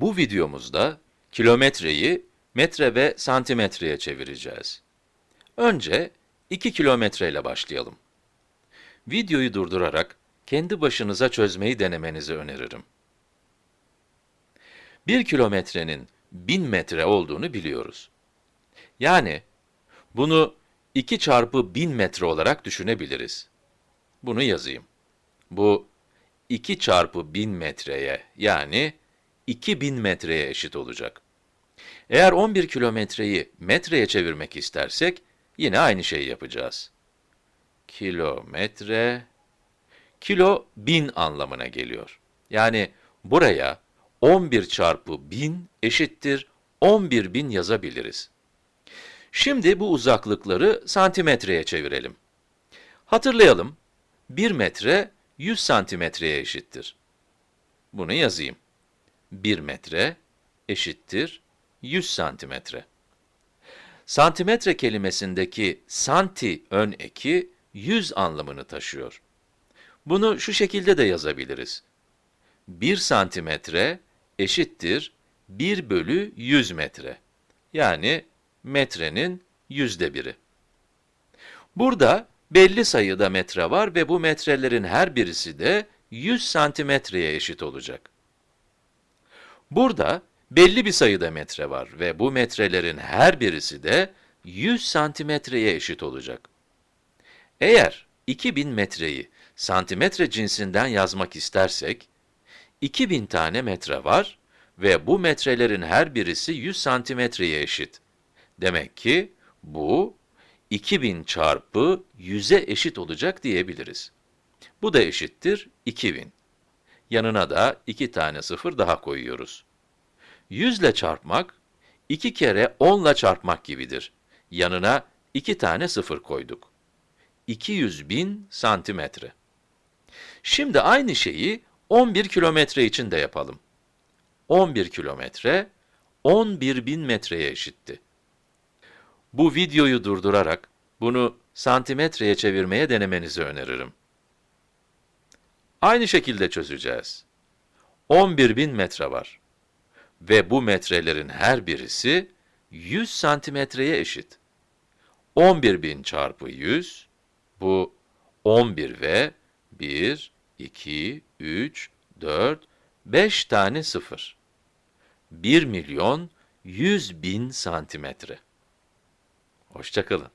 Bu videomuzda kilometreyi metre ve santimetreye çevireceğiz. Önce 2 kilometre ile başlayalım. Videoyu durdurarak kendi başınıza çözmeyi denemenizi öneririm. 1 kilometrenin 1000 metre olduğunu biliyoruz. Yani bunu 2 çarpı 1000 metre olarak düşünebiliriz. Bunu yazayım. Bu 2 çarpı 1000 metreye yani 2000 metreye eşit olacak. Eğer 11 kilometreyi metreye çevirmek istersek, yine aynı şeyi yapacağız. Kilometre, kilo 1000 anlamına geliyor. Yani buraya 11 çarpı 1000 eşittir 11.000 yazabiliriz. Şimdi bu uzaklıkları santimetreye çevirelim. Hatırlayalım, 1 metre 100 santimetreye eşittir. Bunu yazayım. 1 metre eşittir 100 santimetre. Santimetre kelimesindeki santi ön eki 100 anlamını taşıyor. Bunu şu şekilde de yazabiliriz. 1 santimetre eşittir 1 bölü 100 metre. Yani metrenin yüzde biri. Burada belli sayıda metre var ve bu metrelerin her birisi de 100 santimetreye eşit olacak. Burada belli bir sayıda metre var ve bu metrelerin her birisi de 100 santimetreye eşit olacak. Eğer 2000 metreyi santimetre cinsinden yazmak istersek, 2000 tane metre var ve bu metrelerin her birisi 100 santimetreye eşit. Demek ki bu 2000 çarpı 100'e eşit olacak diyebiliriz. Bu da eşittir 2000. Yanına da 2 tane sıfır daha koyuyoruz. 100 ile çarpmak, 2 kere 10 ile çarpmak gibidir. Yanına 2 tane sıfır koyduk. 200 bin santimetre. Şimdi aynı şeyi 11 kilometre için de yapalım. 11 kilometre, 11 bin metreye eşitti. Bu videoyu durdurarak bunu santimetreye çevirmeye denemenizi öneririm. Aynı şekilde çözeceğiz. 11 bin metre var. Ve bu metrelerin her birisi 100 santimetreye eşit. 11 bin çarpı 100, bu 11 ve 1, 2, 3, 4, 5 tane sıfır. 1 milyon 100 bin santimetre. Hoşçakalın.